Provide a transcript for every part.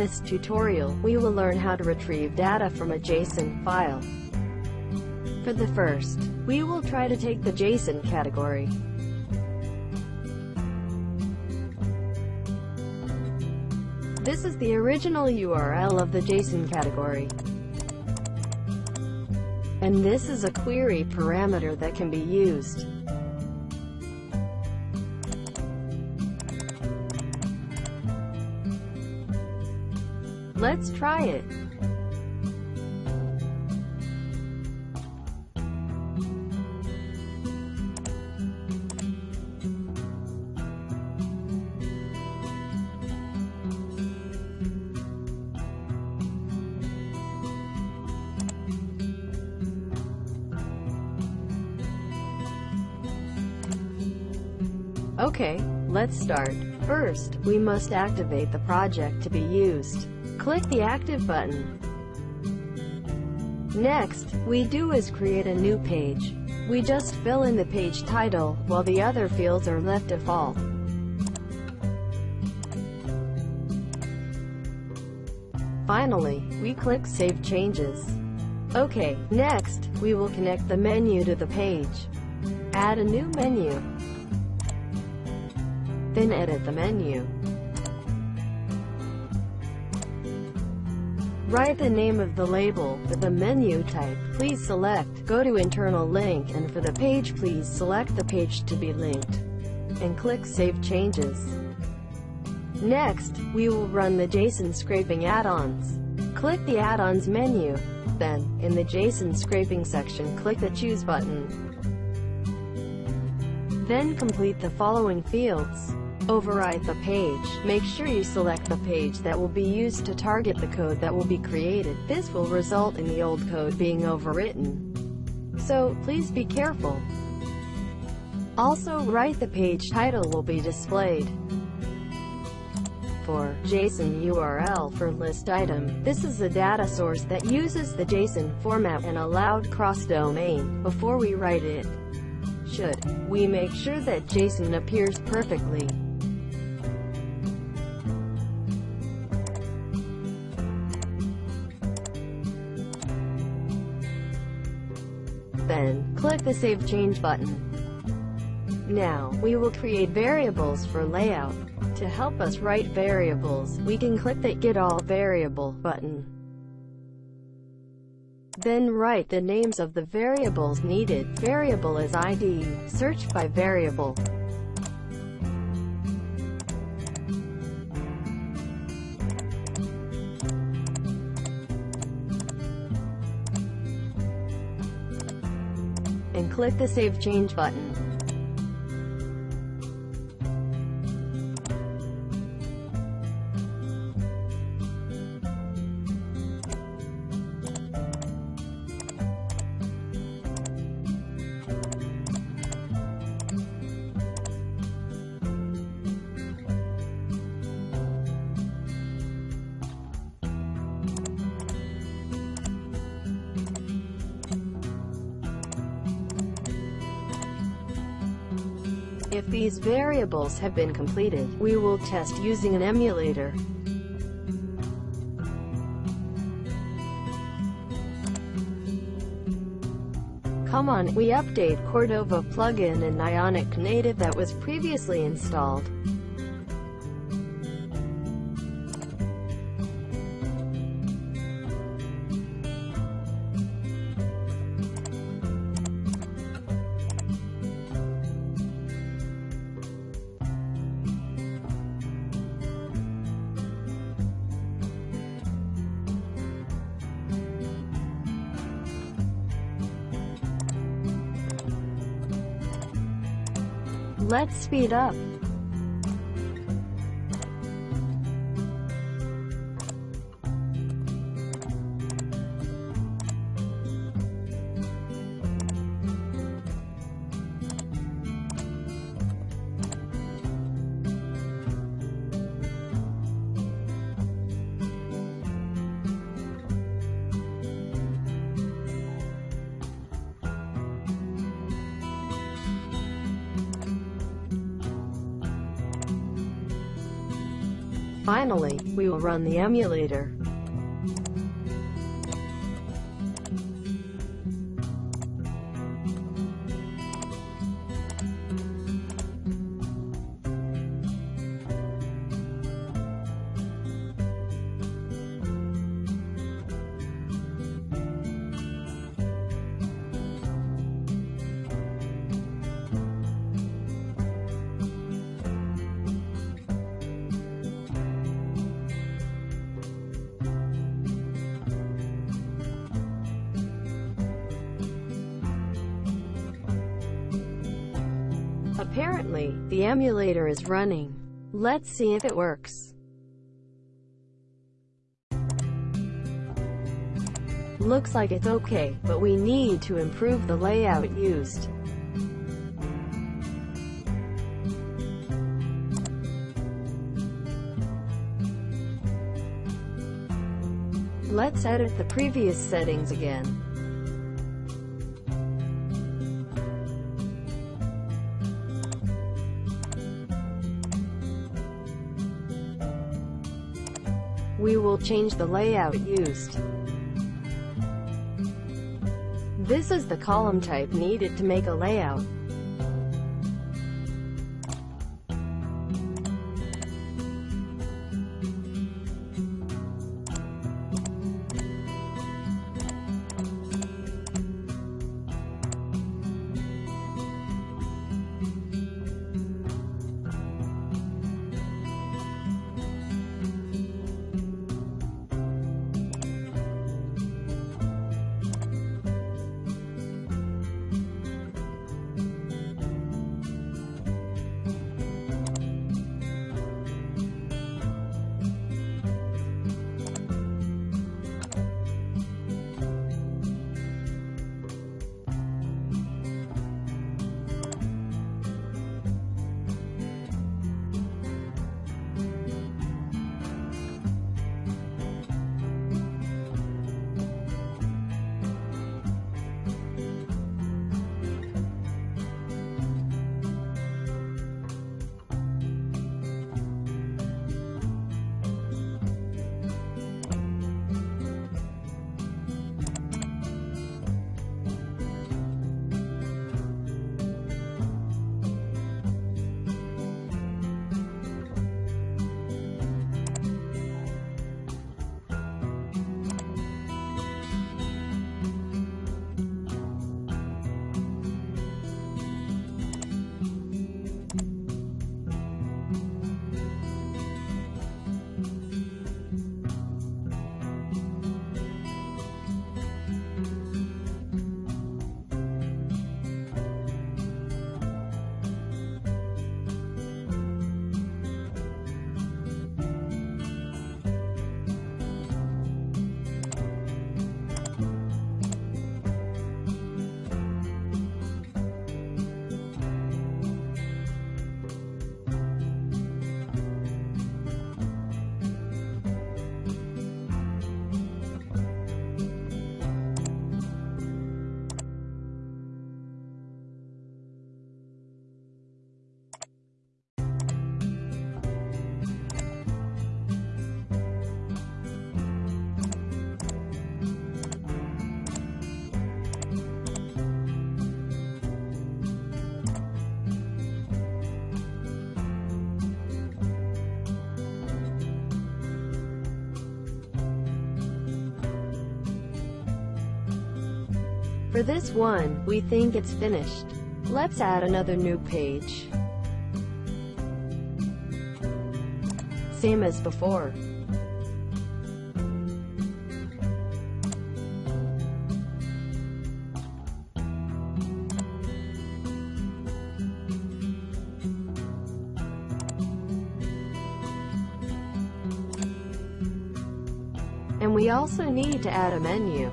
In this tutorial, we will learn how to retrieve data from a JSON file. For the first, we will try to take the JSON category. This is the original URL of the JSON category. And this is a query parameter that can be used. Let's try it. Okay, let's start. First, we must activate the project to be used. Click the Active button. Next, we do is create a new page. We just fill in the page title, while the other fields are left default. Finally, we click Save Changes. Okay, next, we will connect the menu to the page. Add a new menu. Then edit the menu. Write the name of the label, the menu type, please select, go to internal link and for the page please select the page to be linked. And click Save Changes. Next, we will run the JSON scraping add-ons. Click the add-ons menu. Then, in the JSON scraping section click the Choose button. Then complete the following fields. Overwrite the page. Make sure you select the page that will be used to target the code that will be created. This will result in the old code being overwritten. So, please be careful. Also, write the page title will be displayed. For JSON URL for list item, this is a data source that uses the JSON format and allowed cross-domain. Before we write it, should we make sure that JSON appears perfectly. Then, click the Save Change button. Now, we will create variables for layout. To help us write variables, we can click the Get All Variable button. Then write the names of the variables needed. Variable is ID. Search by variable. Click the Save Change button. If these variables have been completed, we will test using an emulator. Come on, we update Cordova plugin and Ionic Native that was previously installed. Let's speed up. Finally, we will run the emulator. Is running. Let's see if it works. Looks like it's okay, but we need to improve the layout used. Let's edit the previous settings again. We will change the layout used. This is the column type needed to make a layout. For this one, we think it's finished. Let's add another new page. Same as before. And we also need to add a menu.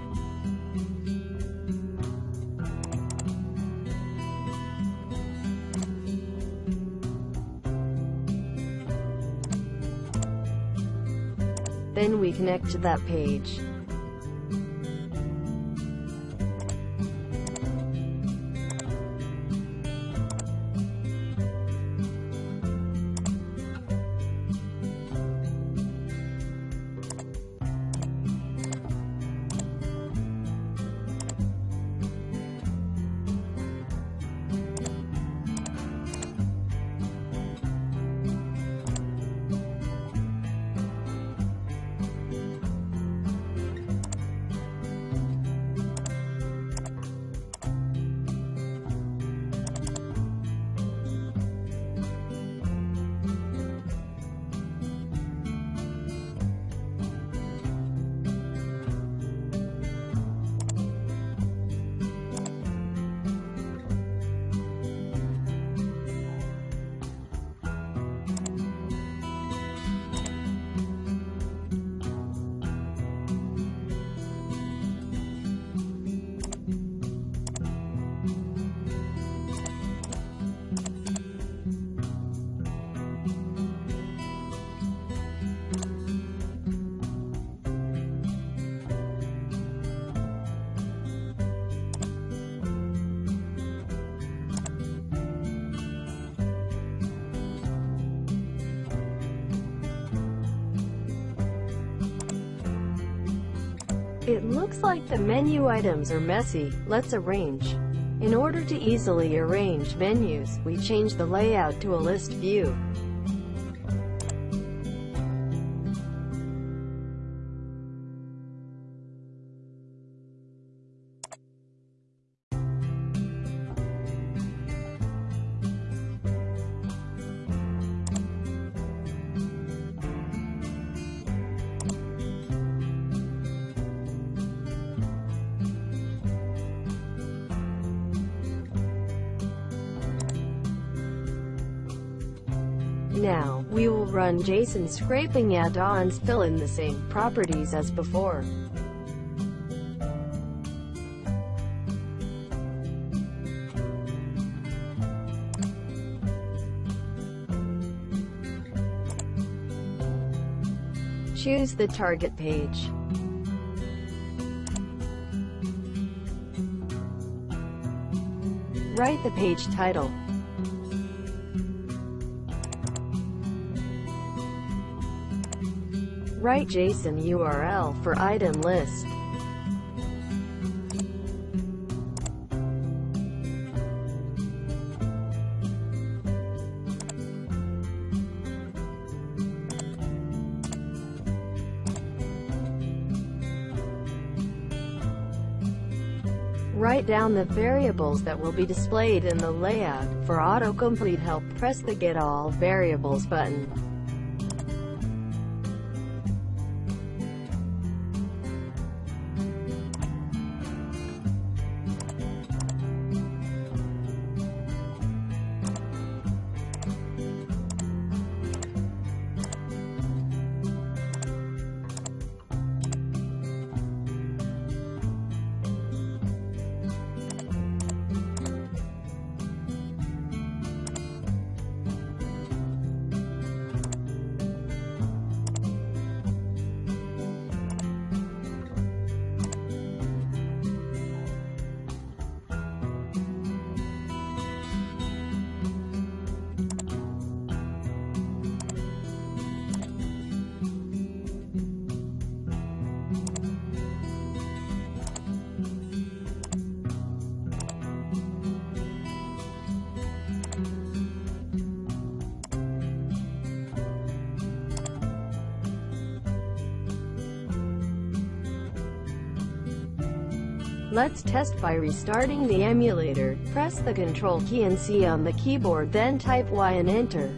We connect to that page. It looks like the menu items are messy, let's arrange. In order to easily arrange menus, we change the layout to a list view. Now, we will run JSON scraping add-ons fill in the same properties as before. Choose the target page. Write the page title. Write JSON URL for item list. Write down the variables that will be displayed in the layout. For autocomplete help, press the Get All Variables button. Let's test by restarting the emulator. Press the Control key and C on the keyboard then type Y and enter.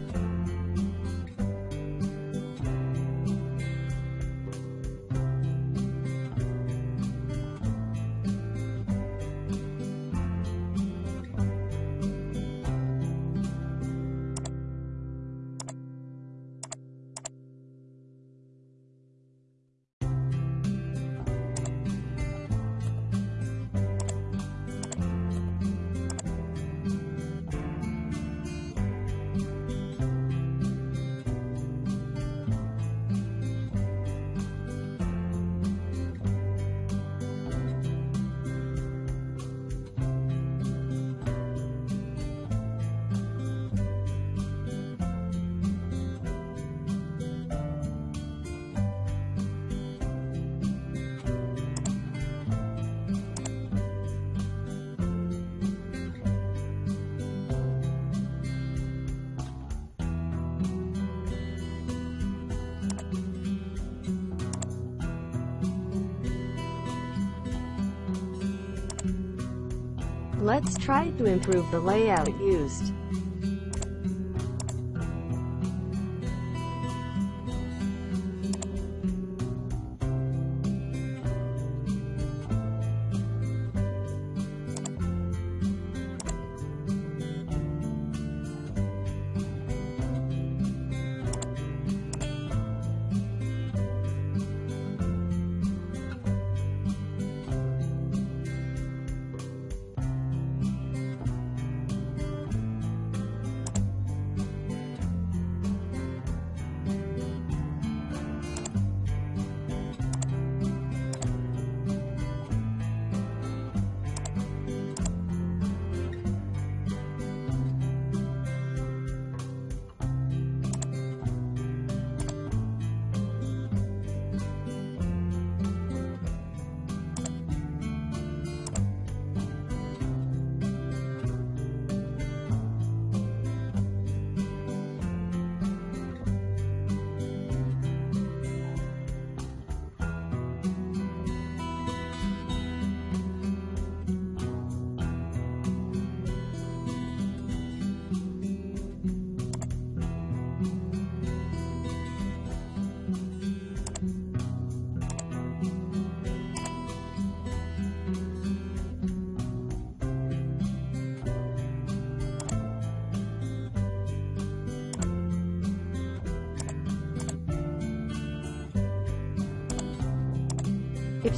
Let's try to improve the layout used.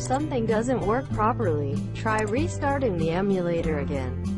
Something doesn't work properly, try restarting the emulator again.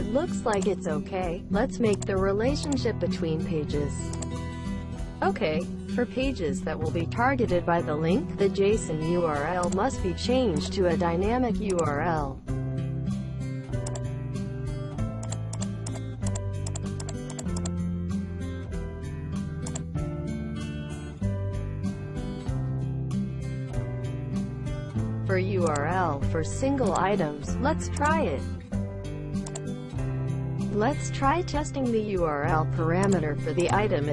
It looks like it's okay. Let's make the relationship between pages. Okay, for pages that will be targeted by the link, the JSON URL must be changed to a dynamic URL. For URL for single items, let's try it. Let's try testing the URL parameter for the item.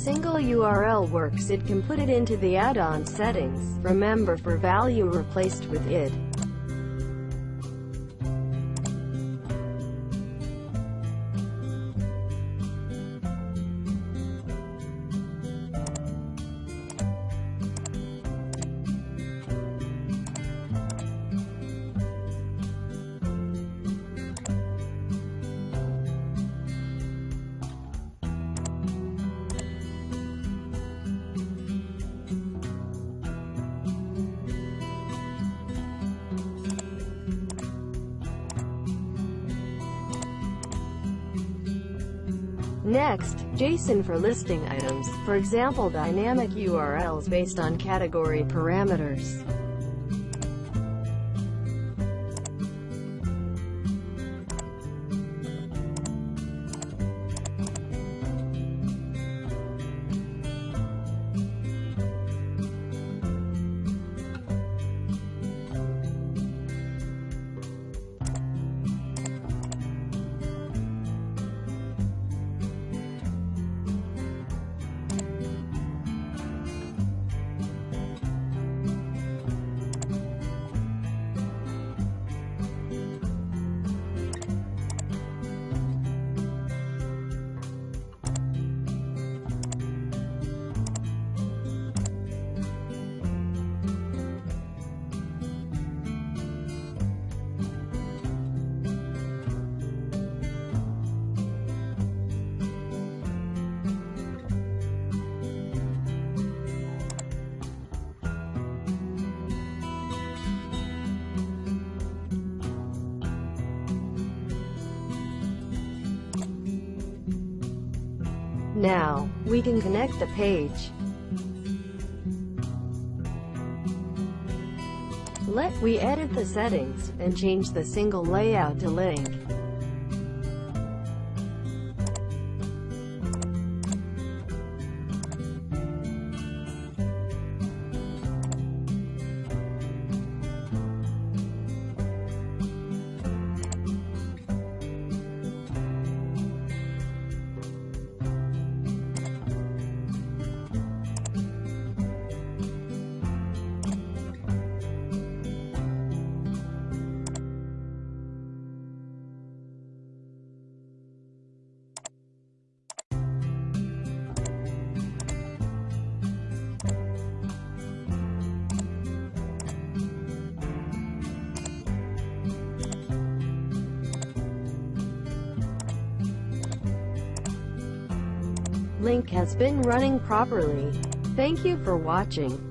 Single URL works it can put it into the add-on settings. Remember for value replaced with id. Next, JSON for listing items, for example dynamic URLs based on category parameters. Now, we can connect the page. Let we edit the settings, and change the single layout to link. Link has been running properly. Thank you for watching.